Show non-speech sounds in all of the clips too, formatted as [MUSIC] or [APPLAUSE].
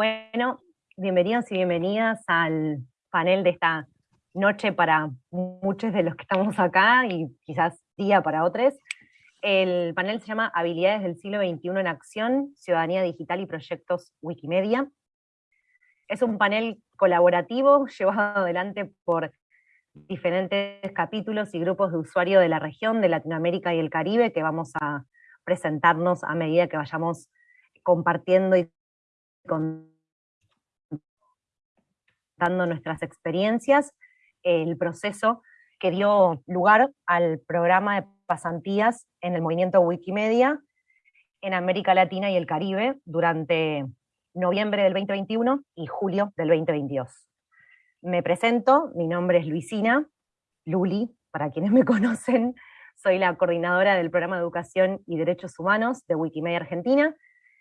Bueno, bienvenidos y bienvenidas al panel de esta noche para muchos de los que estamos acá y quizás día para otros. El panel se llama Habilidades del siglo XXI en acción, Ciudadanía Digital y Proyectos Wikimedia. Es un panel colaborativo llevado adelante por diferentes capítulos y grupos de usuarios de la región, de Latinoamérica y el Caribe, que vamos a presentarnos a medida que vayamos compartiendo y contando nuestras experiencias, el proceso que dio lugar al programa de pasantías en el movimiento Wikimedia en América Latina y el Caribe durante noviembre del 2021 y julio del 2022. Me presento, mi nombre es Luisina, Luli, para quienes me [LAUGHS] conocen, soy la coordinadora del programa de Educación y Derechos Humanos de Wikimedia Argentina,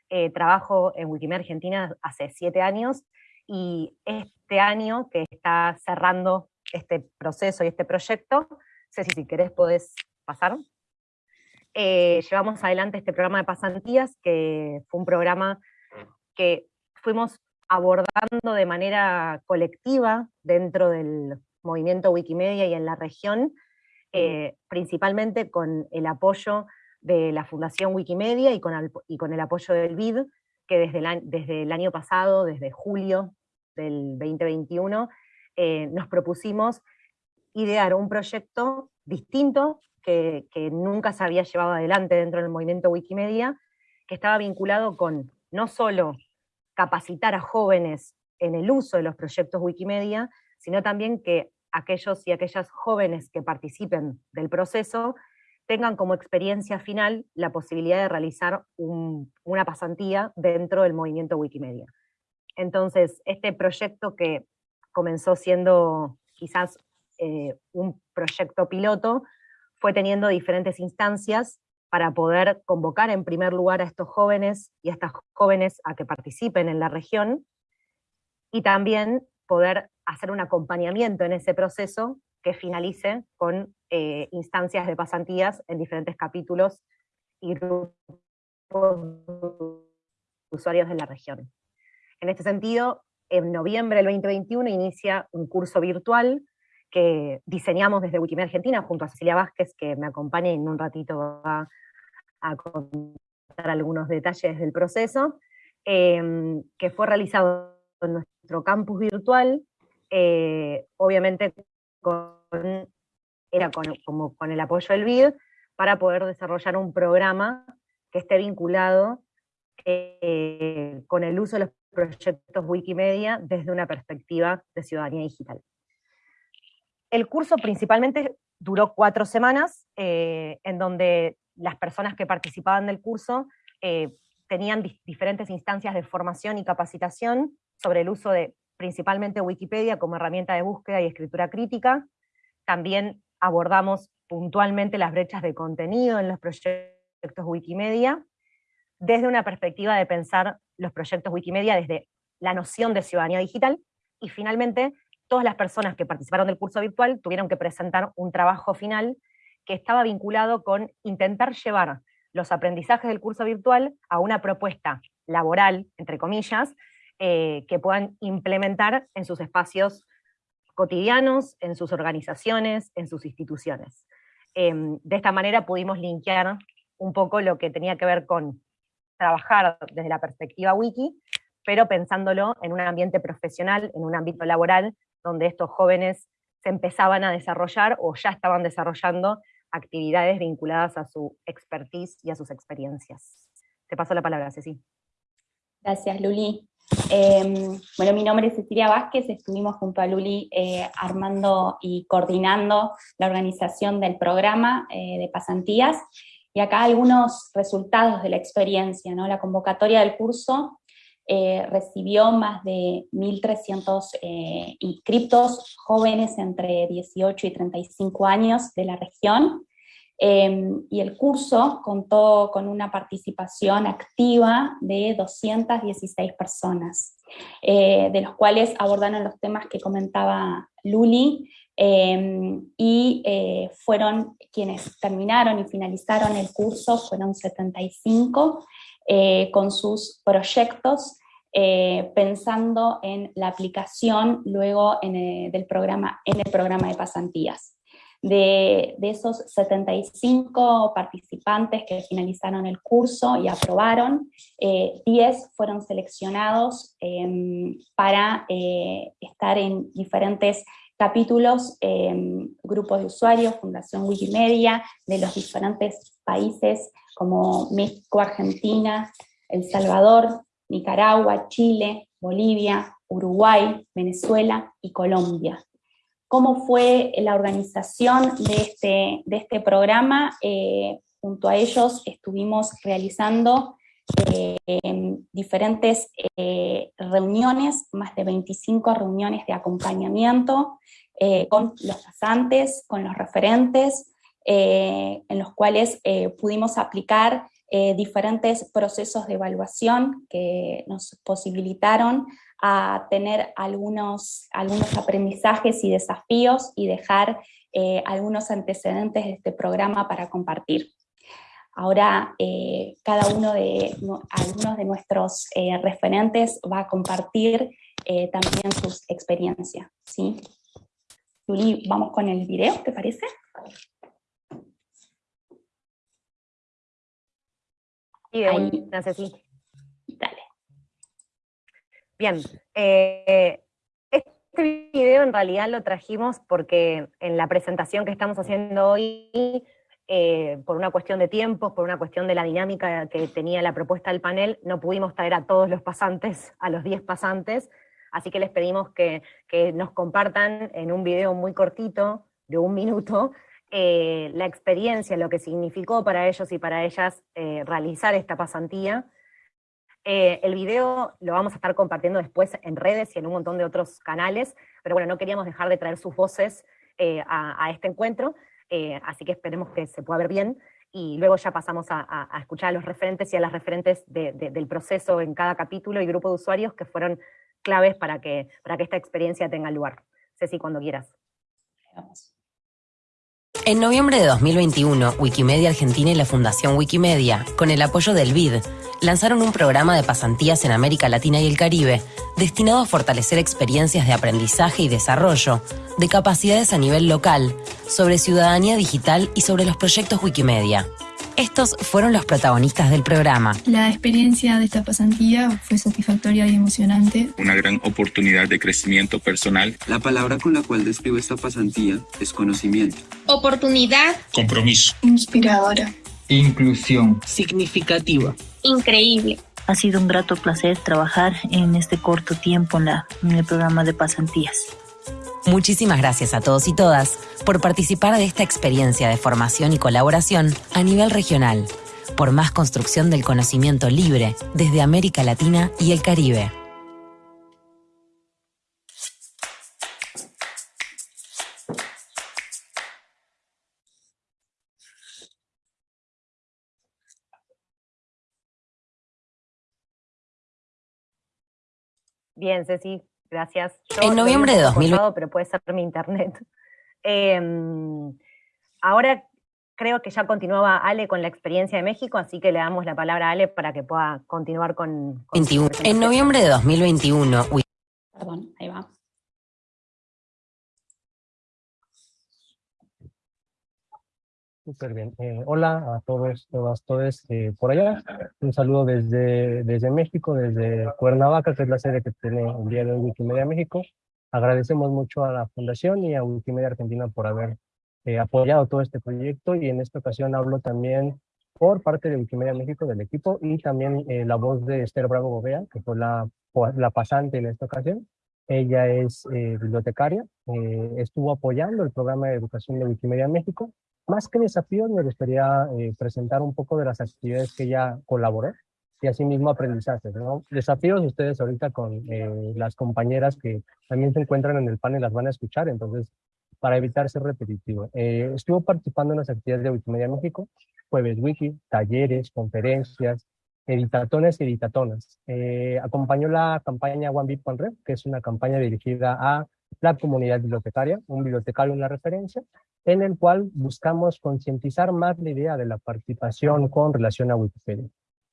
eh, trabajo en Wikimedia Argentina hace siete años, y este año que está cerrando este proceso y este proyecto, Ceci, si querés podés pasar. Eh, llevamos adelante este programa de pasantías, que fue un programa que fuimos abordando de manera colectiva dentro del movimiento Wikimedia y en la región, eh, principalmente con el apoyo de la Fundación Wikimedia y con el, apoyo del BID, que desde el, año pasado, desde julio del 2021, eh, nos propusimos idear un proyecto distinto que, nunca se había llevado adelante dentro del movimiento Wikimedia, que estaba vinculado con no solo capacitar a jóvenes en el uso de los proyectos Wikimedia, sino también que aquellos y aquellas jóvenes que participen del proceso tengan como experiencia final la posibilidad de realizar una pasantía dentro del movimiento Wikimedia. Entonces, este proyecto que comenzó siendo quizás eh, un proyecto piloto, fue teniendo diferentes instancias para poder convocar en primer lugar a estos jóvenes y a estas jóvenes a que participen en la región, y también poder hacer un acompañamiento en ese proceso que finalice con eh, instancias de pasantías en diferentes capítulos y grupos de usuarios de la región. En este sentido, en noviembre del 2021 inicia un curso virtual que diseñamos desde Wikimedia Argentina junto a Cecilia Vázquez, que me acompaña y en un ratito va a contar algunos detalles del proceso, em, que fue realizado en nuestro campus virtual, eh, obviamente con, era con, como con el apoyo del BID, para poder desarrollar un programa que esté vinculado eh, con el uso de los proyectos Wikimedia desde una perspectiva de ciudadanía digital. El curso principalmente duró cuatro semanas, eh, en donde las personas que participaban del curso eh, tenían diferentes instancias de formación y capacitación sobre el uso de principalmente Wikipedia como herramienta de búsqueda y escritura crítica. También abordamos puntualmente las brechas de contenido en los proyectos Wikimedia, desde una perspectiva de pensar los proyectos Wikimedia desde la noción de ciudadanía digital, y finalmente todas las personas que participaron del curso virtual tuvieron que presentar un trabajo final que estaba vinculado con intentar llevar los aprendizajes del curso virtual a una propuesta laboral, entre comillas, eh, que puedan implementar en sus espacios cotidianos, en sus organizaciones, en sus instituciones. Em, de esta manera pudimos linkear un poco lo que tenía que ver con trabajar desde la perspectiva wiki, pero pensándolo en un ambiente profesional, en un ámbito laboral, donde estos jóvenes se empezaban a desarrollar o ya estaban desarrollando actividades vinculadas a su expertise y a sus experiencias. Te paso la palabra, Ceci. Gracias, Luli. Em, bueno, mi nombre es Cecilia Vázquez, estuvimos junto a Luli eh, armando y coordinando la organización del programa eh, de pasantías, y acá algunos resultados de la experiencia, ¿no? La convocatoria del curso eh, recibió más de 1.300 eh, inscriptos jóvenes entre 18 y 35 años de la región, em, y el curso contó con una participación activa de 216 personas, eh, de los cuales abordaron los temas que comentaba Luli, Em, y eh, fueron quienes terminaron y finalizaron el curso, fueron 75 eh, con sus proyectos pensando en la aplicación luego en del programa, en el programa de pasantías. De, esos 75 participantes que finalizaron el curso y aprobaron, 10 eh, fueron seleccionados em, para eh, estar en diferentes capítulos, em, grupos de usuarios, Fundación Wikimedia, de los diferentes países como México, Argentina, El Salvador, Nicaragua, Chile, Bolivia, Uruguay, Venezuela y Colombia cómo fue la organización de este, de este programa. Eh, junto a ellos estuvimos realizando eh, diferentes eh, reuniones, más de 25 reuniones de acompañamiento con los pasantes, con los referentes, en los cuales pudimos aplicar diferentes procesos de evaluación que nos posibilitaron a tener algunos, algunos aprendizajes y desafíos y dejar eh, algunos antecedentes de este programa para compartir. Ahora eh, cada uno de, algunos de nuestros eh, referentes va a compartir también sus experiencias. ¿sí? Juli, vamos con el video, ¿te parece? Sí, Ahí. Bien, eh, este video en realidad lo trajimos porque en la presentación que estamos haciendo hoy, eh, por una cuestión de tiempos, por una cuestión de la dinámica que tenía la propuesta del panel, no pudimos traer a todos los pasantes, [LAUGHS] a los 10 pasantes, así que les pedimos que, nos compartan en un video muy cortito, de un minuto, eh, la experiencia, lo que significó para ellos y para ellas realizar esta pasantía, eh, el video lo vamos a estar compartiendo después en redes y en un montón de otros canales, pero bueno, no queríamos dejar de traer sus voces eh, a, este encuentro, eh, así que esperemos que se pueda ver bien, y luego ya pasamos a, escuchar a los referentes y a las referentes del proceso en cada capítulo y grupo de usuarios que fueron claves para que, para que esta experiencia tenga lugar. Ceci, cuando quieras. En noviembre de 2021, Wikimedia Argentina y la Fundación Wikimedia, con el apoyo del BID, lanzaron un programa de pasantías en América Latina y el Caribe destinado a fortalecer experiencias de aprendizaje y desarrollo de capacidades a nivel local, sobre ciudadanía digital y sobre los proyectos Wikimedia. Estos fueron los protagonistas del programa. La experiencia de esta pasantía fue satisfactoria y emocionante. Una gran oportunidad de crecimiento personal. La palabra con la cual describo esta pasantía es conocimiento. Oportunidad. Compromiso. Inspiradora. Inclusión. Significativa. Increíble. Ha sido un grato placer trabajar en este corto tiempo en, la, en el programa de pasantías. Muchísimas gracias a todos y todas por participar de esta experiencia de formación y colaboración a nivel regional, por más construcción del conocimiento libre desde América Latina y el Caribe. Bien, Ceci, Gracias. en noviembre de 2020. Pero puede ser mi internet. [LAUGHS] Em, ahora creo que ya continuaba Ale con la experiencia de México, así que le damos la palabra a Ale para que pueda continuar con... en noviembre de 2021. Perdón, ahí va. Súper bien. Eh, hola a todos, todas, todos eh, por allá. Un saludo desde, desde México, desde Cuernavaca, que es la sede que tiene el día de hoy Wikimedia México. Agradecemos mucho a la Fundación y a Wikimedia Argentina por haber eh, apoyado todo este proyecto y en esta ocasión hablo también por parte de Wikimedia México, del equipo, y también la voz de Esther Bravo Gobea, que fue la, la pasante en esta ocasión. Ella es bibliotecaria, estuvo apoyando el programa de educación de Wikimedia México más que desafíos, me gustaría eh, presentar un poco de las actividades que ella colaboró y asimismo aprendizajes. ¿no? Desafíos ustedes ahorita con eh, las compañeras que también se encuentran en el panel las van a escuchar, entonces para evitar ser repetitivo. Eh, estuvo participando en las actividades de Wikimedia México, Jueves Wiki, talleres, conferencias, editatones y editatonas. acompañó la campaña One Bit One Red, que es una campaña dirigida a la comunidad bibliotecaria, un bibliotecario una referencia, en el cual buscamos concientizar más la idea de la participación con relación a Wikipedia.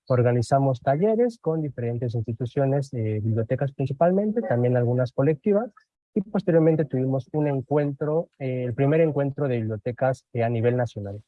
Organizamos talleres con diferentes instituciones, eh, bibliotecas principalmente, también algunas colectivas, y posteriormente tuvimos un encuentro, eh, el primer encuentro de bibliotecas a nivel nacional.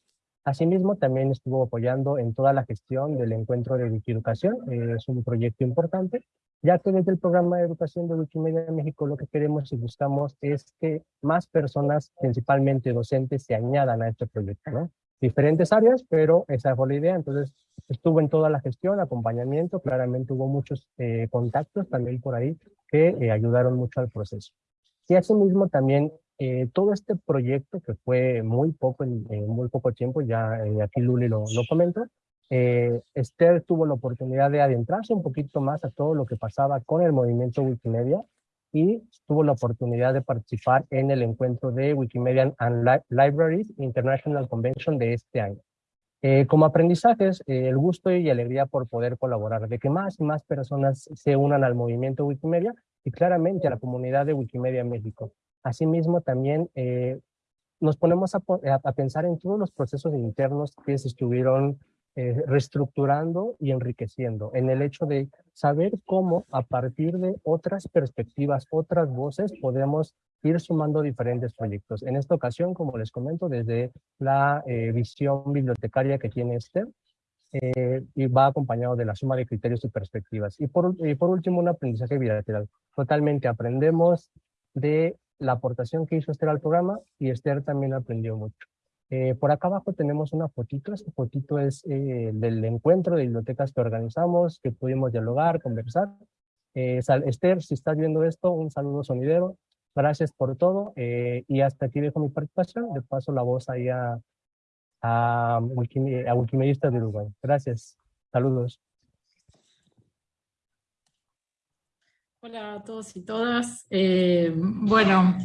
Asimismo, también estuvo apoyando en toda la gestión del encuentro de Wikieducación, eh, es un proyecto importante, ya que desde el programa de educación de Wikimedia México lo que queremos y buscamos es que más personas, principalmente docentes, se añadan a este proyecto, ¿no? Diferentes áreas, pero esa fue la idea, entonces estuvo en toda la gestión, acompañamiento, claramente hubo muchos eh, contactos también por ahí que eh, ayudaron mucho al proceso. Y asimismo también eh, todo este proyecto, que fue muy poco, en, muy poco tiempo, ya eh, aquí Luli lo, lo comentó, eh, Esther tuvo la oportunidad de adentrarse un poquito más a todo lo que pasaba con el movimiento Wikimedia y tuvo la oportunidad de participar en el encuentro de Wikimedia and Libraries International Convention de este año. Eh, como aprendizajes, el gusto y alegría por poder colaborar, de que más y más personas se unan al movimiento Wikimedia y claramente a la comunidad de Wikimedia México. Asimismo, también eh, nos ponemos a, pensar en todos los procesos internos que se estuvieron eh, reestructurando y enriqueciendo, en el hecho de saber cómo a partir de otras perspectivas, otras voces, podemos ir sumando diferentes proyectos. En esta ocasión, como les comento, desde la eh, visión bibliotecaria que tiene este, y va acompañado de la suma de criterios y perspectivas. Y por, y por último, un aprendizaje bilateral. Totalmente aprendemos de la aportación que hizo Esther al programa y Esther también aprendió mucho. Eh, por acá abajo tenemos una fotito, esta fotito es eh, del encuentro de bibliotecas que organizamos, que pudimos dialogar, conversar. Eh, Esther, si estás viendo esto, un saludo sonidero, gracias por todo y hasta aquí dejo mi participación, le paso la voz ahí a, a, a Wikimedistas de Uruguay. Gracias, saludos. Hola a todos y todas. Eh, bueno,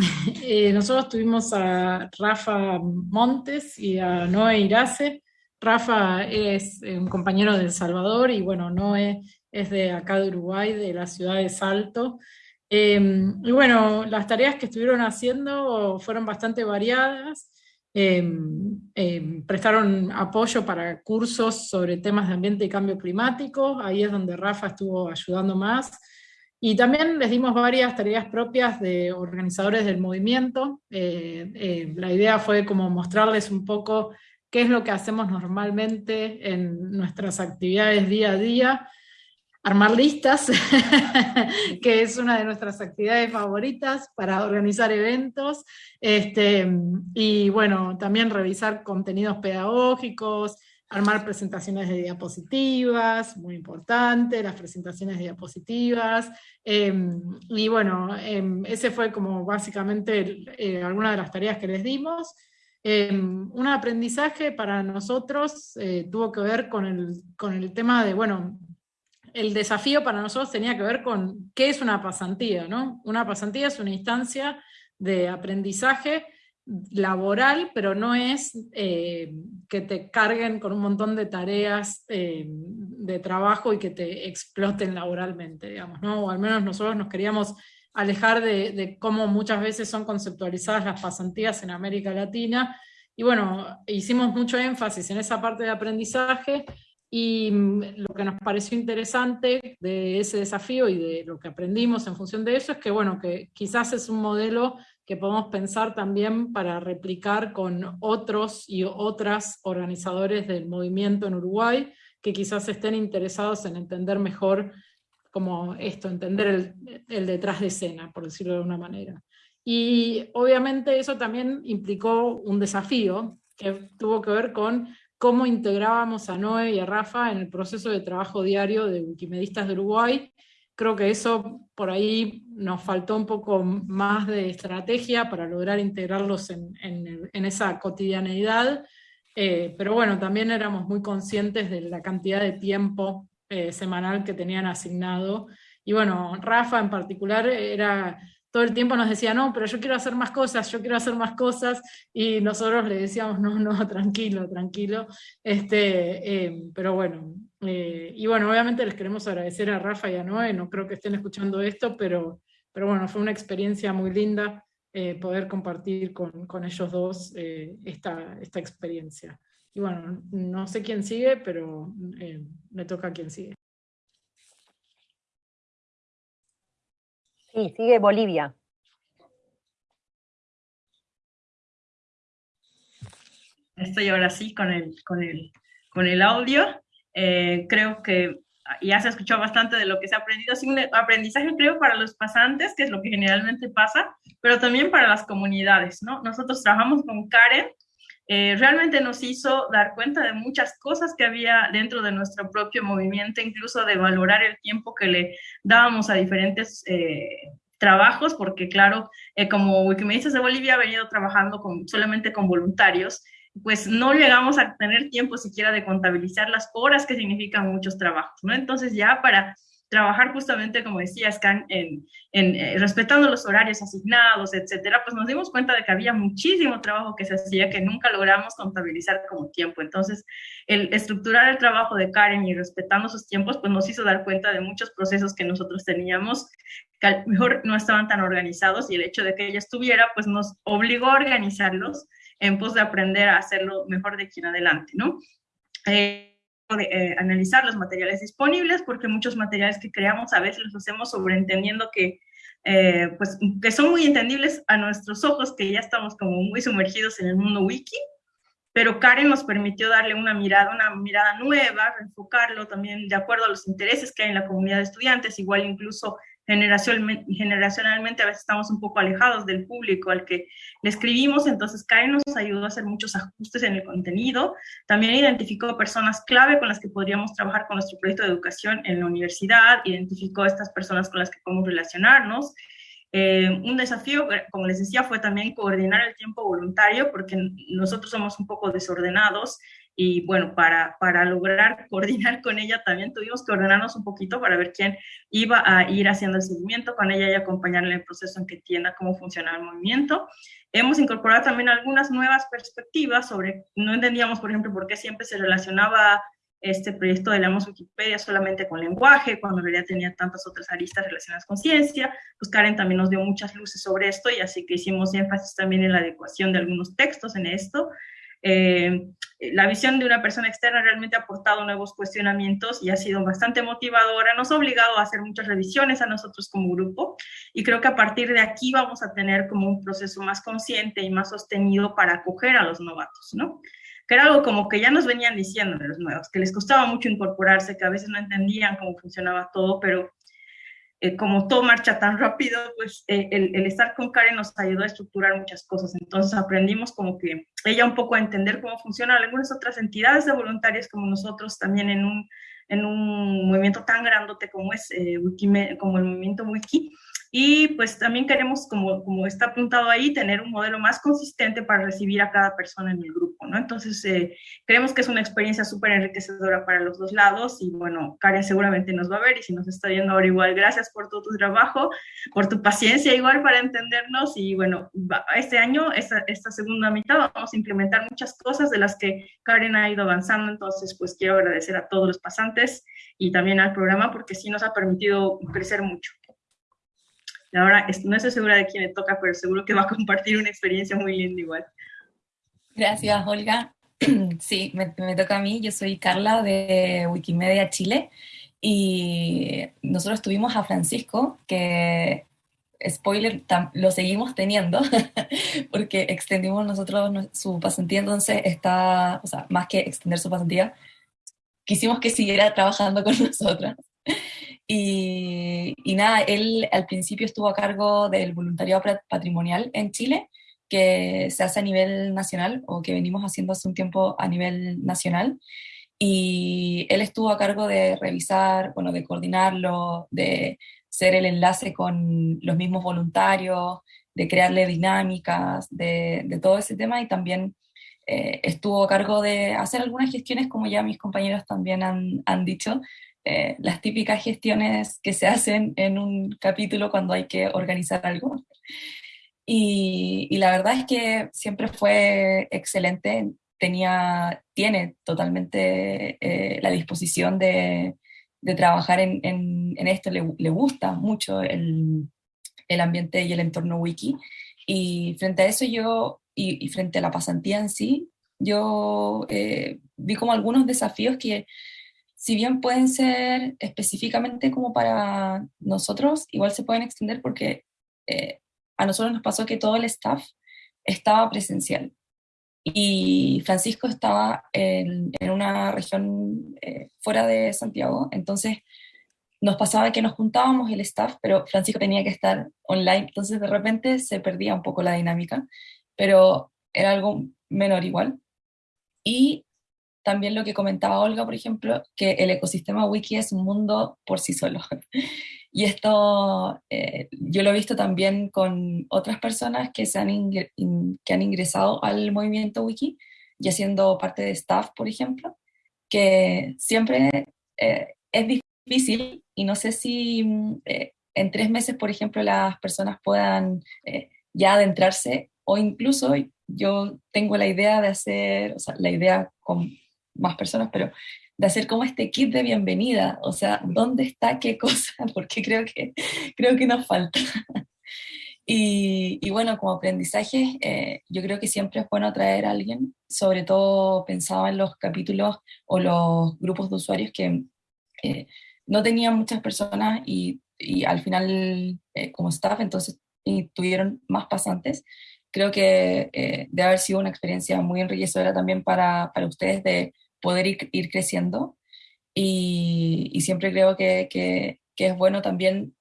eh, [LAUGHS] eh, nosotros tuvimos a Rafa Montes y a Noé Irace. Rafa es un compañero de El Salvador y bueno, Noé es de acá de Uruguay, de la ciudad de Salto. y bueno, las tareas que estuvieron haciendo fueron bastante variadas. Em, em, prestaron apoyo para cursos sobre temas de ambiente y cambio climático, ahí es donde Rafa estuvo ayudando más, y también les dimos varias tareas propias de organizadores del movimiento, eh, eh, la idea fue como mostrarles un poco qué es lo que hacemos normalmente en nuestras actividades día a día, armar listas, [LAUGHS] que es una de nuestras actividades favoritas para organizar eventos, este, y bueno, también revisar contenidos pedagógicos, armar presentaciones de diapositivas, muy importante, las presentaciones de diapositivas, em, y bueno, em, ese fue como básicamente eh, alguna de las tareas que les dimos. Em, un aprendizaje para nosotros eh, tuvo que ver con el, con el tema de, bueno, el desafío para nosotros tenía que ver con qué es una pasantía, ¿no? Una pasantía es una instancia de aprendizaje laboral, pero no es eh, que te carguen con un montón de tareas eh, de trabajo y que te exploten laboralmente, digamos, ¿no? O al menos nosotros nos queríamos alejar de, de cómo muchas veces son conceptualizadas las pasantías en América Latina, y bueno, hicimos mucho énfasis en esa parte de aprendizaje, y mm, lo que nos pareció interesante de ese desafío y de lo que aprendimos en función de eso es que, bueno, que quizás es un modelo que podemos pensar también para replicar con otros y otras organizadores del movimiento en Uruguay, que quizás estén interesados en entender mejor como esto, entender el, el detrás de escena, por decirlo de una manera. Y obviamente eso también implicó un desafío que tuvo que ver con cómo integrábamos a Noé y a Rafa en el proceso de trabajo diario de Wikimedistas de Uruguay. Creo que eso por ahí nos faltó un poco más de estrategia para lograr integrarlos en, esa cotidianeidad, eh, pero bueno, también éramos muy conscientes de la cantidad de tiempo eh, semanal que tenían asignado. Y bueno, Rafa en particular era todo el tiempo nos decía, no, pero yo quiero hacer más cosas, yo quiero hacer más cosas, y nosotros le decíamos, no, no, [LAUGHS] tranquilo, tranquilo, este, eh, pero bueno, eh, y bueno, obviamente les queremos agradecer a Rafa y a Noé, no creo que estén escuchando esto, pero, pero bueno, fue una experiencia muy linda eh, poder compartir con, con, ellos dos esta, esta experiencia. y bueno, no sé quién sigue, pero me toca a quien sigue. Sí, sigue Bolivia. Estoy ahora sí con el, con el, con el audio. Eh, creo que ya se ha escuchado bastante de lo que se ha aprendido. Es un aprendizaje, creo, para los pasantes, que es lo que generalmente pasa, pero también para las comunidades, ¿no? Nosotros trabajamos con Karen, eh, realmente nos hizo dar cuenta de muchas cosas que había dentro de nuestro propio movimiento, incluso de valorar el tiempo que le dábamos a diferentes eh, trabajos, porque claro, eh, como Wikimedistas de Bolivia ha venido trabajando con, solamente con voluntarios, pues no llegamos a tener tiempo siquiera de contabilizar las horas que significan muchos trabajos, ¿no? Entonces ya para trabajar justamente, como decía Scan, en, en eh, respetando los horarios asignados, etcétera, pues nos dimos cuenta de que había muchísimo trabajo que se hacía que nunca logramos contabilizar como tiempo. Entonces, el estructurar el trabajo de Karen y respetando sus tiempos, pues nos hizo dar cuenta de muchos procesos que nosotros teníamos que a lo mejor no estaban tan organizados y el hecho de que ella estuviera, pues nos obligó a organizarlos en pos de aprender a hacerlo mejor de aquí en adelante, ¿no? Eh, de, eh, analizar los materiales disponibles, porque muchos materiales que creamos a veces los hacemos sobreentendiendo que, eh, pues, que son muy entendibles a nuestros ojos, que ya estamos como muy sumergidos en el mundo wiki, pero Karen nos permitió darle una mirada, una mirada nueva, enfocarlo también de acuerdo a los intereses que hay en la comunidad de estudiantes, igual incluso generacionalmente a veces estamos un poco alejados del público al que le escribimos, entonces Karen nos ayudó a hacer muchos ajustes en el contenido, también identificó personas clave con las que podríamos trabajar con nuestro proyecto de educación en la universidad, identificó estas personas con las que podemos relacionarnos, eh, un desafío, como les decía, fue también coordinar el tiempo voluntario, porque nosotros somos un poco desordenados y bueno, para, para lograr [LAUGHS] coordinar con ella también tuvimos que ordenarnos un poquito para ver quién iba a ir haciendo el seguimiento con ella y acompañarle en el proceso en que entienda cómo funciona el movimiento. Hemos incorporado también algunas nuevas perspectivas sobre, no entendíamos, por ejemplo, por qué siempre se relacionaba este proyecto de Leamos Wikipedia solamente con lenguaje, cuando en realidad tenía tantas otras aristas relacionadas con ciencia. Pues Karen también nos dio muchas luces sobre esto y así que hicimos énfasis también en la adecuación de algunos textos en esto. Eh, la visión de una persona externa realmente ha aportado nuevos cuestionamientos y ha sido bastante motivadora, nos ha obligado a hacer muchas revisiones a nosotros como grupo y creo que a partir de aquí vamos a tener como un proceso más consciente y más sostenido para acoger a los novatos, ¿no? Que era algo como que ya nos venían diciendo de los nuevos, que les costaba mucho incorporarse, que a veces no entendían cómo funcionaba todo, pero eh, como todo marcha tan rápido, pues eh, el, estar con Karen nos ayudó a estructurar muchas cosas. Entonces aprendimos como que ella un poco a entender cómo funcionan algunas otras entidades de voluntarios como nosotros también en un, en un movimiento tan grandote como es eh, como el movimiento Wiki, y pues también queremos, como, como está apuntado ahí, tener un modelo más consistente para recibir a cada persona en el grupo, ¿no? Entonces, eh, creemos que es una experiencia súper enriquecedora para los dos lados y bueno, Karen seguramente nos va a ver y si nos está viendo ahora igual, gracias por todo tu trabajo, por tu paciencia igual para entendernos y bueno, este año, esta, esta segunda mitad, vamos a implementar muchas cosas de las que Karen ha ido avanzando, entonces pues quiero agradecer a todos los pasantes y también al programa porque sí nos ha permitido crecer mucho. Ahora no estoy segura de quién le toca, pero seguro que va a compartir una experiencia muy linda igual. Gracias, Olga. [CLEARS THROAT] Sí, me, toca a mí. Yo soy Carla de Wikimedia Chile y nosotros tuvimos a Francisco, que, spoiler, lo seguimos teniendo [LAUGHS] porque extendimos nosotros su pasantía, entonces está, o sea, más que extender su pasantía, quisimos que siguiera trabajando con [LAUGHS] nosotras. Y, nada, él al principio estuvo a cargo del voluntariado patrimonial en Chile, que se hace a nivel nacional o que venimos haciendo hace un tiempo a nivel nacional. Y él estuvo a cargo de revisar, bueno, de coordinarlo, de ser el enlace con los mismos voluntarios, de crearle dinámicas, de, de todo ese tema y también eh, estuvo a cargo de hacer algunas gestiones, como ya mis compañeros también han, han dicho, eh, las típicas gestiones que se hacen en un capítulo cuando hay que organizar algo. Y, la verdad es que siempre fue excelente, tenía, tiene totalmente eh, la disposición de, de trabajar en, en, esto, le, le, gusta mucho el, el, ambiente y el entorno wiki. Y frente a eso yo, y, y frente a la pasantía en sí, yo eh, vi como algunos desafíos que, si bien pueden ser específicamente como para nosotros, igual se pueden extender porque eh, a nosotros nos pasó que todo el staff estaba presencial. Y Francisco estaba en, en una región eh, fuera de Santiago, entonces nos pasaba que nos juntábamos el staff, pero Francisco tenía que estar online, entonces de repente se perdía un poco la dinámica, pero era algo menor igual. Y también lo que comentaba Olga, por ejemplo, que el ecosistema wiki es un mundo por sí solo. [LAUGHS] Y esto eh, yo lo he visto también con otras personas que, se han, que han ingresado al movimiento wiki, ya siendo parte de staff, por ejemplo, que siempre eh, es difícil y no sé si eh, en tres meses, por ejemplo, las personas puedan ya adentrarse o incluso yo tengo la idea de hacer, o sea, la idea con más personas, pero de hacer como este kit de bienvenida, o sea, ¿dónde está qué cosa? [LAUGHS] Porque creo que, creo que nos falta. Y, bueno, como aprendizaje, eh, yo creo que siempre es bueno traer a alguien, sobre todo pensaba en los capítulos o los grupos de usuarios que eh, no tenían muchas personas y, y al final eh, como staff, entonces y tuvieron más pasantes. Creo que debe haber sido una experiencia muy enriquecedora también para, para ustedes de poder ir, creciendo. Y, siempre creo que, es bueno también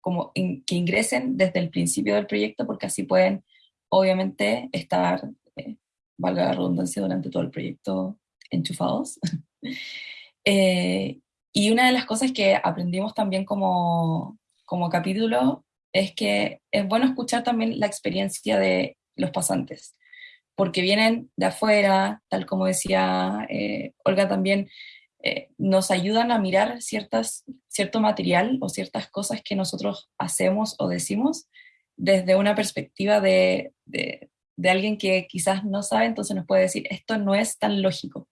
como que ingresen desde el principio del proyecto porque así pueden obviamente estar, eh, valga la redundancia, durante todo el proyecto enchufados. [LAUGHS] eh, y una de las cosas que aprendimos también como, como capítulo es que es bueno escuchar también la experiencia de los pasantes porque vienen de afuera, tal como decía eh, Olga también, eh, nos ayudan a mirar cierto material o ciertas cosas que nosotros hacemos o decimos desde una perspectiva de, alguien que quizás no sabe, entonces nos puede decir, esto no es tan lógico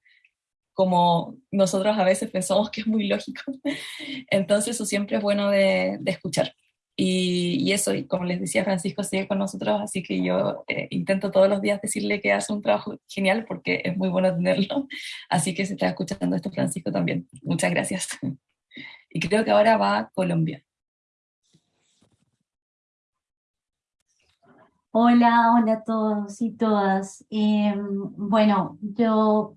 como nosotros a veces pensamos que es muy lógico. [LAUGHS] Entonces eso siempre es bueno de escuchar. Y, eso, y como les decía, Francisco sigue con nosotros, así que yo eh, intento todos los días decirle que hace un trabajo genial porque es muy bueno tenerlo. [LAUGHS] Así que se está escuchando esto, Francisco, también. Muchas gracias. [LAUGHS] Y creo que ahora va a Colombia. Hola, hola a todos y todas. Eh, bueno, yo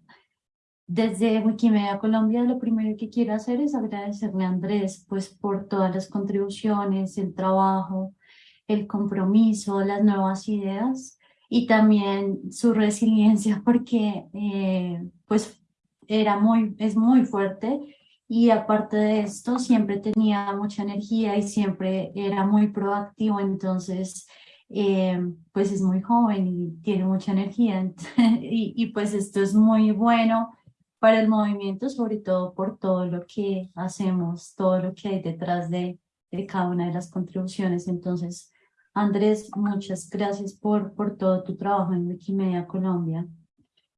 desde Wikimedia Colombia lo primero que quiero hacer es agradecerle a Andrés pues por todas las contribuciones, el trabajo, el compromiso, las nuevas ideas y también su resiliencia [LAUGHS] porque eh, pues era muy, es muy fuerte. Y aparte de esto siempre tenía mucha energía y siempre era muy proactivo. Entonces eh, pues es muy joven y tiene mucha energía. [LAUGHS] Y, y pues esto es muy bueno para el movimiento, sobre todo por todo lo que hacemos, todo lo que hay detrás de, de cada una de las contribuciones. Entonces, Andrés, muchas gracias por, por todo tu trabajo en Wikimedia Colombia.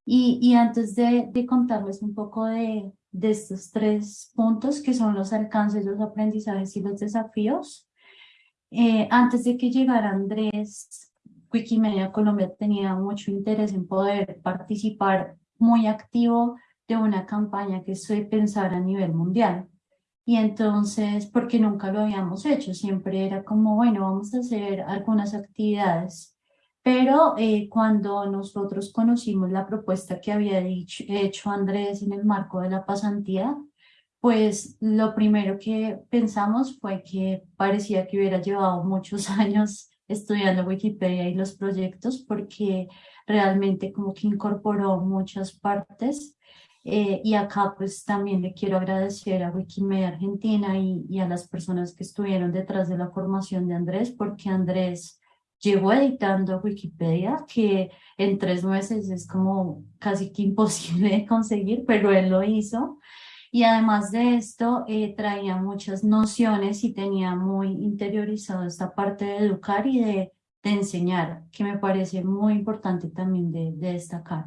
Y, y antes de, de, contarles un poco de, de estos tres puntos, que son los alcances, los aprendizajes y los desafíos, eh, antes de que llegara Andrés, Wikimedia Colombia tenía mucho interés en poder participar muy activo de una campaña que se pensar a nivel mundial. Y entonces, porque nunca lo habíamos hecho, siempre era como, bueno, vamos a hacer algunas actividades. Pero eh, cuando nosotros conocimos la propuesta que había dicho, hecho Andrés en el marco de la pasantía, pues lo primero que pensamos fue que parecía que hubiera llevado muchos [LAUGHS] años estudiando Wikipedia y los proyectos porque realmente como que incorporó muchas partes eh, y acá pues también le quiero agradecer a Wikimedia Argentina y, y, a las personas que estuvieron detrás de la formación de Andrés, porque Andrés llegó editando Wikipedia, que en tres meses es como casi que imposible de conseguir, pero él lo hizo. Y además de esto, eh, traía muchas nociones y tenía muy interiorizado esta parte de educar y de, de enseñar, que me parece muy importante también de, de destacar.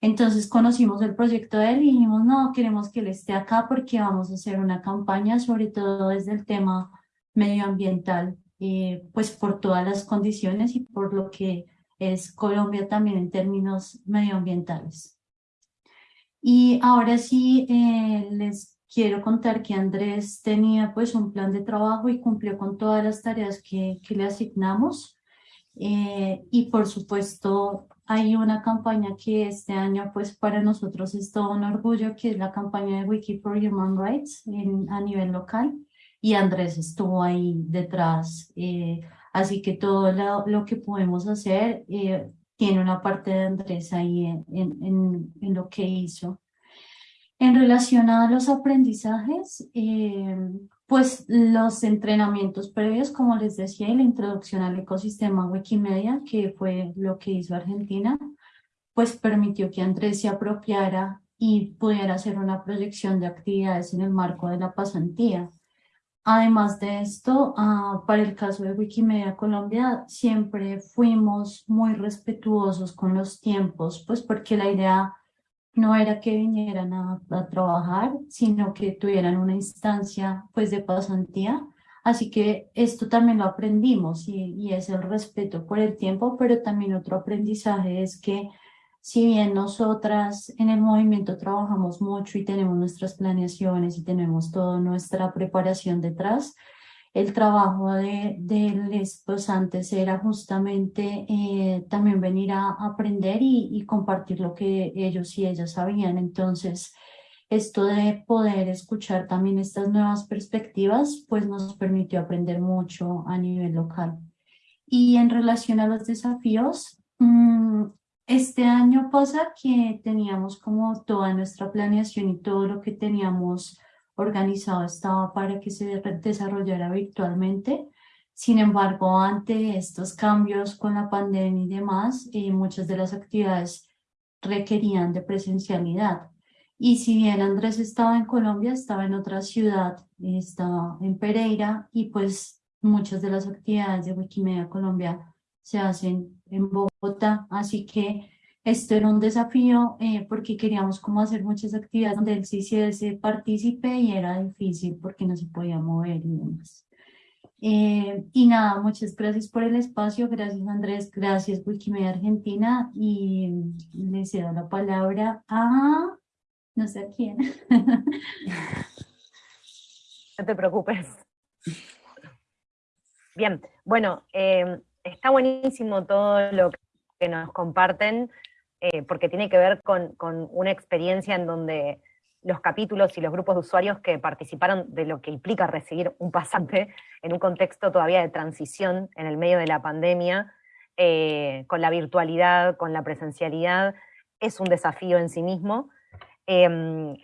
Entonces conocimos el proyecto de él y dijimos, no, queremos que él esté acá porque vamos a hacer una campaña, sobre todo desde el tema medioambiental, eh, pues por todas las condiciones y por lo que es Colombia también en términos medioambientales. Y ahora sí eh, les quiero contar que Andrés tenía pues un plan de trabajo y cumplió con todas las tareas que, que le asignamos. Eh, y por supuesto hay una campaña que este año pues para nosotros es todo un orgullo, que es la campaña de Wiki for Human Rights en, a nivel local. Y Andrés estuvo ahí detrás. Eh, así que todo lo, lo que podemos hacer eh, tiene una parte de Andrés ahí en, en, en lo que hizo. En relación a los aprendizajes, eh, pues los entrenamientos previos, como les decía, y la introducción al ecosistema Wikimedia, que fue lo que hizo Argentina, pues permitió que Andrés se apropiara y pudiera hacer una proyección de actividades en el marco de la pasantía. Además de esto, uh, para el caso de Wikimedia Colombia, siempre fuimos muy respetuosos con los tiempos, pues porque la idea no era que vinieran a, trabajar, sino que tuvieran una instancia pues de pasantía. Así que esto también lo aprendimos y es el respeto por el tiempo, pero también otro aprendizaje es que si bien nosotras en el movimiento trabajamos mucho y tenemos nuestras planeaciones y tenemos toda nuestra preparación detrás, el trabajo de, de los posantes era justamente eh, también venir a aprender y, compartir lo que ellos y ellas sabían. Entonces, esto de poder escuchar también estas nuevas perspectivas, pues nos permitió aprender mucho a nivel local. Y en relación a los desafíos, mmm, este año pasa que teníamos como toda nuestra planeación y todo lo que teníamos organizado estaba para que se desarrollara virtualmente. Sin embargo, ante estos cambios con la pandemia y demás, eh, muchas de las actividades requerían de presencialidad. Y si bien Andrés estaba en Colombia, estaba en otra ciudad, estaba en Pereira, y pues muchas de las actividades de Wikimedia Colombia se hacen en Bogotá, así que esto era un desafío eh, porque queríamos como hacer muchas actividades donde él sí hiciese partícipe y era difícil porque no se podía mover y demás. Eh, y nada, muchas gracias por el espacio, gracias Andrés, gracias Wikimedia Argentina y le cedo la palabra a no sé a quién. [LAUGHS] No te preocupes. Bien, bueno, eh, está buenísimo todo lo que nos comparten, eh, porque tiene que ver con, una experiencia en donde los capítulos y los grupos de usuarios que participaron de lo que implica recibir un pasante [LAUGHS] en un contexto todavía de transición en el medio de la pandemia, eh, con la virtualidad, con la presencialidad, es un desafío en sí mismo. Eh,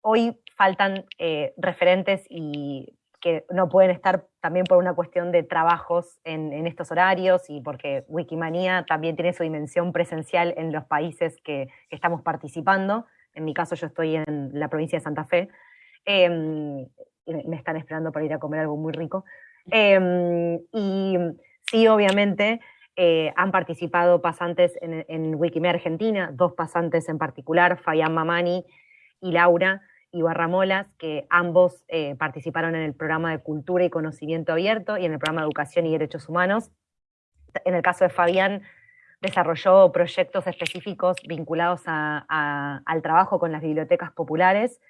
hoy faltan eh, referentes y que no pueden estar también por una cuestión de trabajos en, estos horarios y porque Wikimania también tiene su dimensión presencial en los países que, estamos participando. En mi caso yo estoy en la provincia de Santa Fe. Eh, me están esperando para ir a comer algo muy rico. Eh, y sí, obviamente, eh, han participado pasantes en, en Wikimedia Argentina, dos pasantes en particular, Fabián Mamani y Laura, y Barramolas, que ambos eh, participaron en el programa de Cultura y Conocimiento Abierto y en el programa de Educación y Derechos Humanos. En el caso de Fabián, desarrolló proyectos específicos vinculados al trabajo con las bibliotecas populares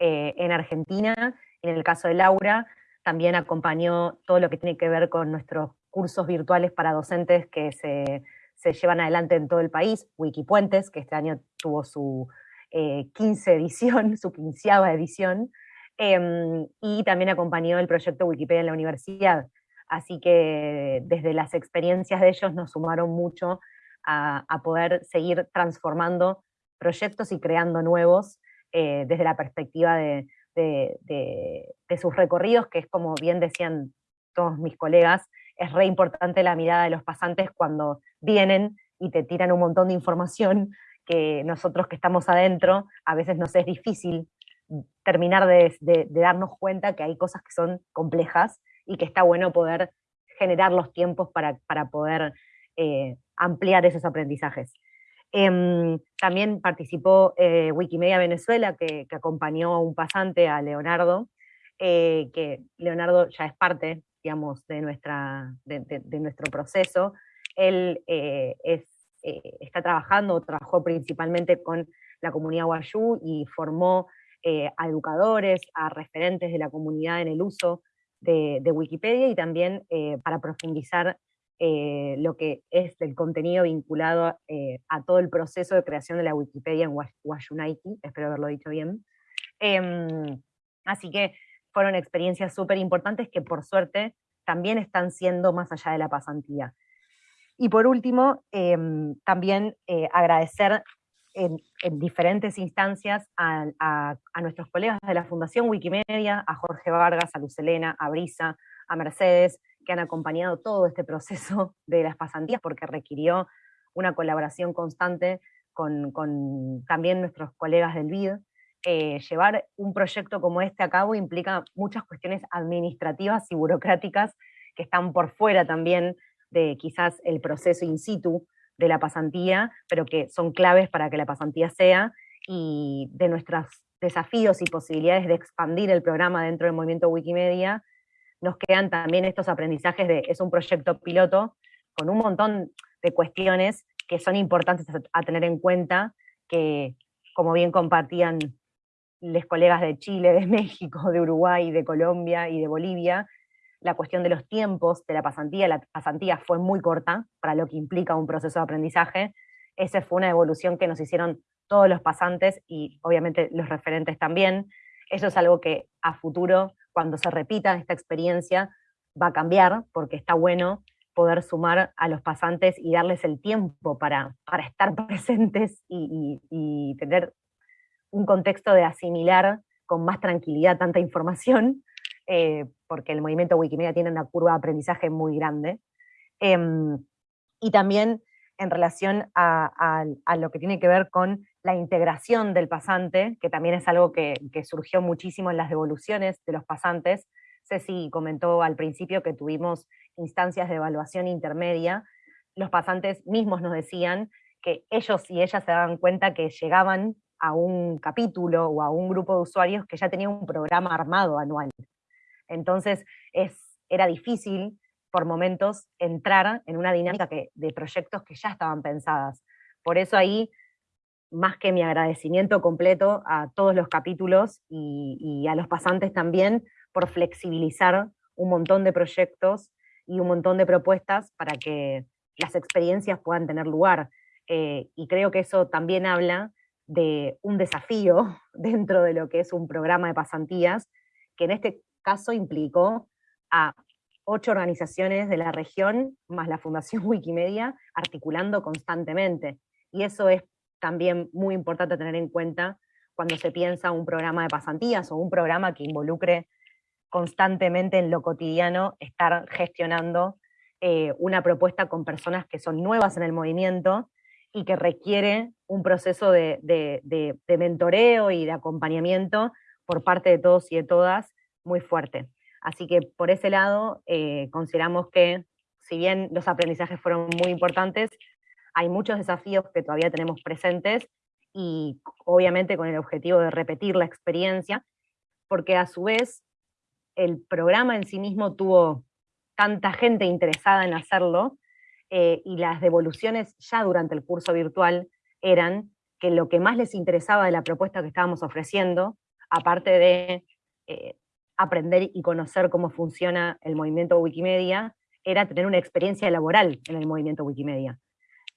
eh, en Argentina. En el caso de Laura, también acompañó todo lo que tiene que ver con nuestros cursos virtuales para docentes que se llevan adelante en todo el país, Wikipuentes, que este año tuvo su, eh, 15 edición, [LAUGHS] su quinceava edición, eh, y también acompañó el proyecto Wikipedia en la universidad. Así que desde las experiencias de ellos nos sumaron mucho a, poder seguir transformando proyectos y creando nuevos eh, desde la perspectiva de, de, sus recorridos, que es como bien decían todos mis colegas, es re importante la mirada de los pasantes cuando vienen y te tiran un montón de información nosotros que estamos adentro, a veces nos es difícil terminar de, darnos cuenta que hay cosas que son complejas y que está bueno poder generar los tiempos para, para poder eh, ampliar esos aprendizajes. Eh, también participó eh, Wikimedia Venezuela, que, acompañó a un pasante, a Leonardo, eh, que Leonardo ya es parte, digamos, de, nuestra, de, nuestro proceso, Él eh, eh, está trabajando, trabajó principalmente con la comunidad Wayuu y formó a educadores, a referentes de la comunidad en el uso de, Wikipedia y también para profundizar lo que es el contenido vinculado a todo el proceso de creación de la Wikipedia en Wayunaiki, espero haberlo dicho bien. Em, así que fueron experiencias súper importantes que por suerte también están siendo más allá de la pasantía. Y por último, em, también eh, agradecer en, diferentes instancias a, nuestros colegas de la Fundación Wikimedia, a Jorge Vargas, a Lucelena, a Brisa, a Mercedes, que han acompañado todo este proceso de las pasantías porque requirió una colaboración constante con, también nuestros colegas del BID, eh, llevar un proyecto como este a cabo implica muchas cuestiones administrativas y burocráticas que están por fuera también de quizás el proceso in situ de la pasantía, pero que son claves para que la pasantía sea, y de nuestros desafíos y posibilidades de expandir el programa dentro del movimiento Wikimedia, nos quedan también estos aprendizajes de, es un proyecto piloto con un montón de cuestiones que son importantes a tener en cuenta, que como bien compartían los colegas de Chile, de [LAUGHS] México, de Uruguay, de Colombia y de Bolivia, la cuestión de los tiempos de la pasantía, la pasantía fue muy corta para lo que implica un proceso de aprendizaje. Esa fue una evolución que nos hicieron todos los pasantes y obviamente los referentes también. Eso es algo que a futuro, cuando se repita esta experiencia, va a cambiar, porque está bueno poder sumar a los pasantes y darles el tiempo para, para estar [LAUGHS] presentes y, y tener un contexto de asimilar con más tranquilidad tanta información, eh, porque el movimiento Wikimedia tiene una curva de aprendizaje muy grande. Em, y también en relación a, lo que tiene que ver con la integración del pasante, que también es algo que, surgió muchísimo en las devoluciones de los pasantes. Ceci comentó al principio que tuvimos instancias de evaluación intermedia. Los pasantes mismos nos decían que ellos y ellas se daban cuenta que llegaban a un capítulo o a un grupo de usuarios que ya tenía un programa armado anual. Entonces es, era difícil por momentos entrar en una dinámica que, de proyectos que ya estaban pensadas. Por eso ahí, más que mi agradecimiento completo a todos los capítulos y, a los pasantes también por flexibilizar un montón de proyectos y un montón de propuestas para que las experiencias puedan tener lugar. Eh, y creo que eso también habla de un desafío [LAUGHS] dentro de lo que es un programa de pasantías, que en este caso implicó a ocho organizaciones de la región, más la Fundación [LAUGHS] Wikimedia, articulando constantemente. Y eso es también muy importante tener en cuenta cuando se piensa un programa de pasantías o un programa que involucre constantemente en lo cotidiano estar gestionando eh, una propuesta con personas que son nuevas en el movimiento y que requiere un proceso de, mentoreo y de acompañamiento por parte de todos y de todas muy fuerte. Así que por ese lado eh, consideramos que si bien los aprendizajes fueron muy importantes, hay muchos desafíos que todavía tenemos presentes y obviamente con el objetivo de repetir la experiencia, porque a su vez el programa en sí mismo tuvo tanta gente interesada en hacerlo eh, y las devoluciones ya durante el curso virtual eran que lo que más les interesaba de la propuesta que estábamos ofreciendo, aparte de eh, aprender y conocer cómo funciona el movimiento Wikimedia, era tener una experiencia laboral en el movimiento Wikimedia.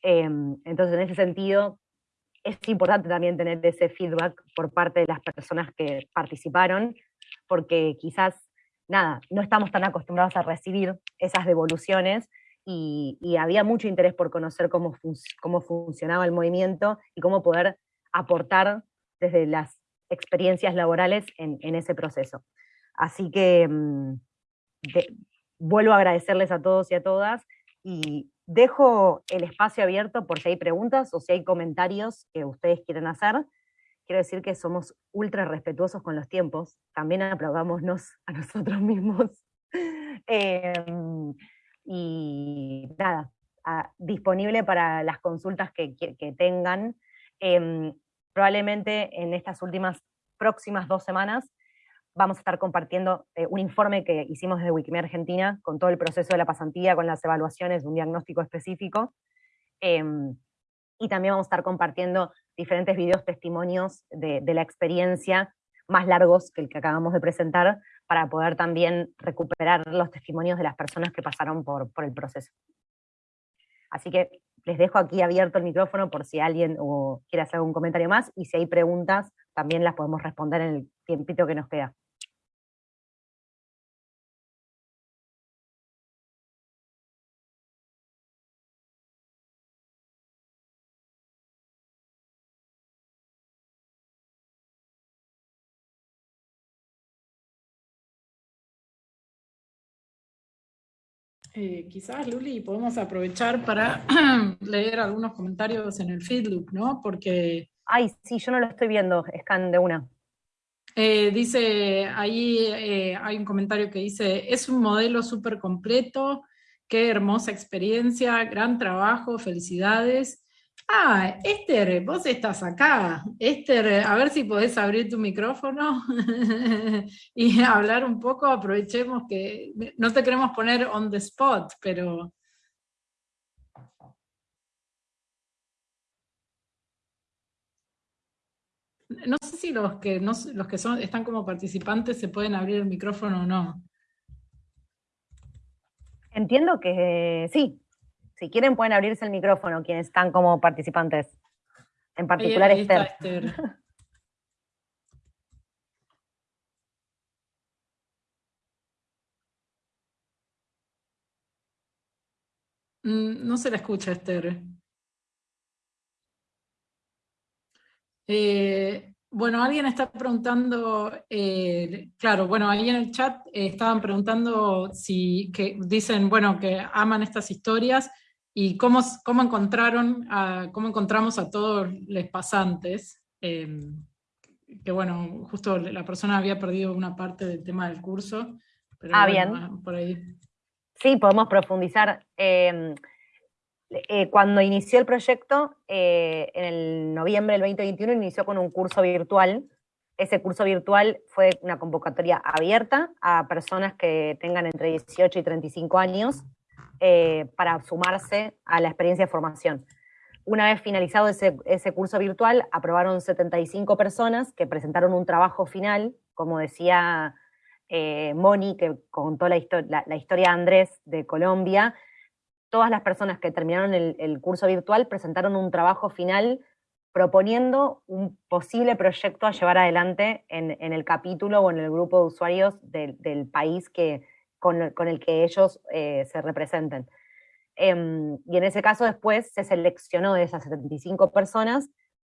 Em, entonces, en ese sentido, es importante también tener ese feedback por parte de las personas que participaron, porque quizás, nada, no estamos tan acostumbrados a recibir esas devoluciones y, había mucho interés por conocer cómo, cómo funcionaba el movimiento y cómo poder aportar desde las experiencias laborales en, ese proceso. Así que mm, vuelvo a agradecerles a todos y a todas y dejo el espacio abierto por si hay preguntas o si hay comentarios que ustedes quieren hacer. Quiero decir que somos ultra respetuosos con los tiempos, también aplaudámonos a nosotros [LAUGHS] mismos. Em, y nada, disponible para las consultas que, tengan. Em, probablemente en estas últimas próximas dos semanas vamos a estar compartiendo eh, un informe que hicimos desde Wikimedia Argentina con todo el proceso de la pasantía, con las evaluaciones de un diagnóstico específico, em, y también vamos a estar compartiendo diferentes videos testimonios de, la experiencia más largos que el que acabamos de presentar, para poder también recuperar los testimonios de las personas que pasaron por, por el proceso. Así que les dejo aquí abierto el micrófono por si alguien quiere hacer algún comentario más, y si hay preguntas, también las podemos responder en el tiempito que nos queda. Eh, quizás, Luli, podemos aprovechar para [CLEARS THROAT] leer algunos comentarios en el feedloop, ¿no? Porque... Ay, sí, yo no lo estoy viendo, scan de una. Eh, dice, ahí eh, hay un comentario que dice, es un modelo súper completo, qué hermosa experiencia, gran trabajo, felicidades. Ah, Esther, vos estás acá. Esther, a ver si podés abrir tu micrófono [LAUGHS] y hablar un poco, aprovechemos que no te queremos poner on the spot, pero... No sé si los que, los que son, están como participantes se pueden abrir el micrófono o no. Entiendo que sí, si quieren pueden abrirse el micrófono quienes están como participantes. En particular Esther. [LAUGHS] Mm, no se la escucha, Esther. Eh, bueno, alguien está preguntando, eh, claro, bueno, ahí en el chat eh, estaban preguntando si, que dicen, bueno, que aman estas historias, y cómo, cómo encontraron, a, cómo encontramos a todos los pasantes, em, que bueno, justo la persona había perdido una parte del tema del curso, pero ah, bien. por ahí. Sí, podemos profundizar. Em, eh, cuando inició el proyecto, eh, en el noviembre del 2021, inició con un curso virtual. Ese curso virtual fue una convocatoria abierta a personas que tengan entre 18 y 35 años, eh, para sumarse a la experiencia de formación. Una vez finalizado ese, curso virtual, aprobaron 75 personas que presentaron un trabajo final, como decía eh, Moni, que contó la, la, historia de Andrés de Colombia, todas las personas que terminaron el, curso virtual presentaron un trabajo final proponiendo un posible proyecto a llevar adelante en, el capítulo o en el grupo de usuarios del país que, con, el que ellos eh, se representen. Em, y en ese caso después se seleccionó de esas 75 personas,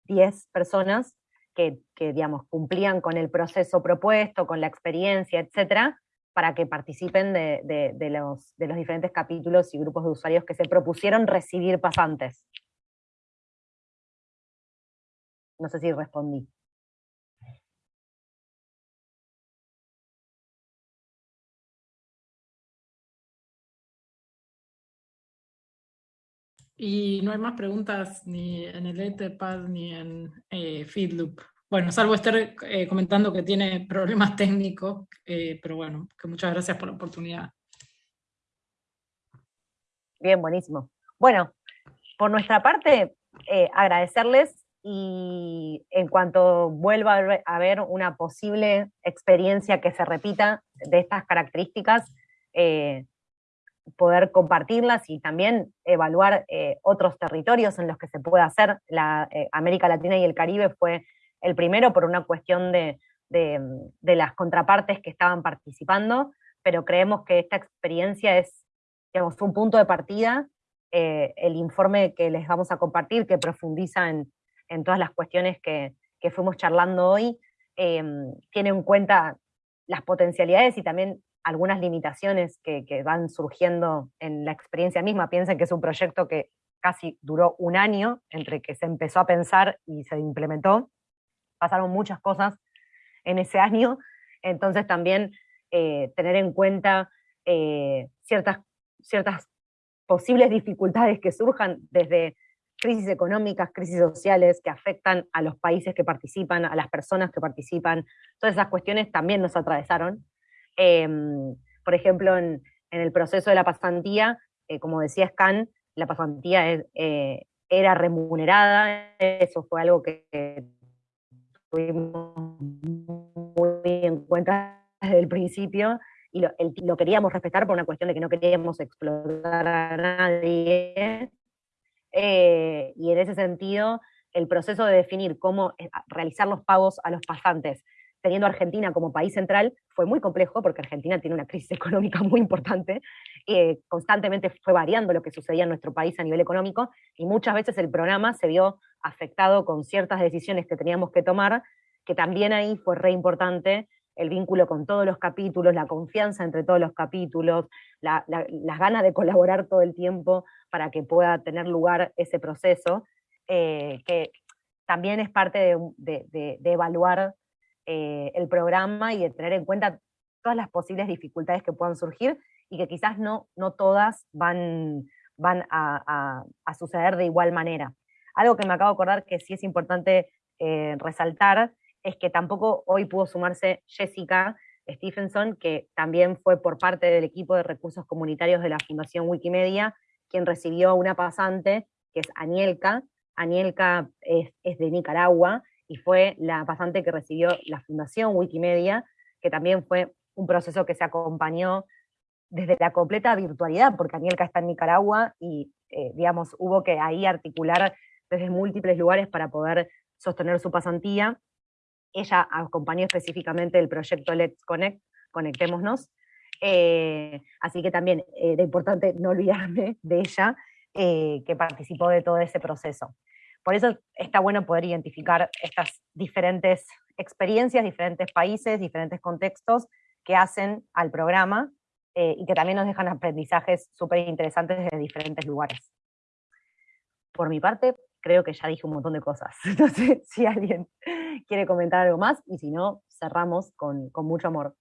10 personas que, digamos, cumplían con el proceso propuesto, con la experiencia, etcétera, para que participen de, los, de los diferentes capítulos y grupos de usuarios que se propusieron recibir pasantes. No sé si respondí. Y no hay más preguntas ni en el Etherpad ni en eh, Feedloop. Bueno, salvo estar eh, comentando que tiene [LAUGHS] problemas técnicos, eh, pero bueno, que muchas gracias por la oportunidad. Bien, buenísimo. Bueno, por nuestra parte, agradecerles y en cuanto vuelva a haber una posible experiencia que se repita de estas características, poder compartirlas y también evaluar eh, otros territorios en los que se puede hacer. La eh, América Latina y el Caribe fue el primero por una cuestión de, las contrapartes que estaban participando, pero creemos que esta experiencia es digamos, un punto de partida. Eh, el informe que les vamos a compartir, que profundiza en, todas las cuestiones que, que fuimos charlando hoy, tiene en cuenta las potencialidades y también algunas limitaciones que, van surgiendo en la experiencia misma. Piensen que es un proyecto que casi duró un año entre que se empezó a pensar y se implementó. Pasaron muchas cosas en ese año, entonces también eh, tener en cuenta eh, ciertas, ciertas posibles dificultades que surjan desde crisis económicas, crisis sociales que afectan a los países que participan, a las personas que participan, todas esas cuestiones también nos atravesaron. Em, por ejemplo, en, el proceso de la pasantía, eh, como decía Scan, la pasantía eh, era remunerada, eso fue algo que tuvimos muy en cuenta desde el principio, y lo, queríamos respetar por una cuestión de que no queríamos explotar a nadie. Eh, y en ese sentido, el proceso de definir cómo realizar los pagos a los pasantes, teniendo Argentina como país central, fue muy complejo porque Argentina tiene una crisis [LAUGHS] económica muy importante, eh, constantemente fue variando lo que sucedía en nuestro país a nivel económico y muchas veces el programa se vio afectado con ciertas decisiones que teníamos que tomar, que también ahí fue re importante el vínculo con todos los capítulos, la confianza entre todos los capítulos, las ganas de colaborar todo el tiempo para que pueda tener lugar ese proceso, eh, que también es parte de, evaluar eh, el programa y de tener en cuenta todas las posibles dificultades que puedan surgir y que quizás no, no todas van, van a, suceder de igual manera. Algo que me acabo de acordar que sí es importante eh, resaltar es que tampoco hoy pudo sumarse Jessica Stephenson, que también fue por parte del equipo de recursos comunitarios de la Fundación Wikimedia, quien recibió una pasante, que es Anielka. Anielka es, de Nicaragua y fue la pasante que recibió la Fundación Wikimedia, que también fue un proceso que se acompañó desde la completa virtualidad, porque Anielka está en Nicaragua y, eh, digamos, hubo que ahí articular desde múltiples lugares para poder sostener su pasantía ella acompañó específicamente el proyecto Let's Connect, Conectémonos, eh, así que también era importante no olvidarme de ella, eh, que participó de todo ese proceso. Por eso está bueno poder identificar estas diferentes experiencias, diferentes países, diferentes contextos que hacen al programa y que también nos dejan aprendizajes súper interesantes desde diferentes lugares. Por mi parte, creo que ya dije un montón de cosas. [LAUGHS] Sé si alguien quiere comentar algo más y si no, cerramos con, mucho amor.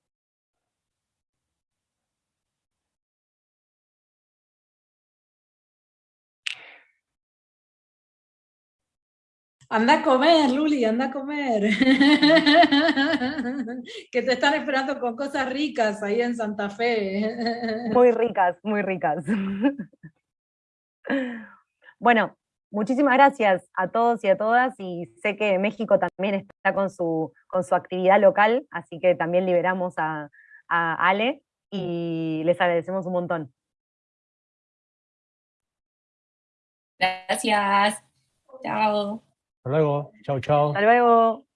Anda a comer, Luli, anda a comer. [LAUGHS] que te están esperando con cosas ricas ahí en Santa Fe. [LAUGHS] muy ricas, muy ricas. bueno, muchísimas gracias a todos y a todas, y sé que México también está con su, con su actividad local, así que también liberamos a, a Ale y les agradecemos un montón. Gracias. Chao. Hasta luego. Chao, chao. Hasta luego.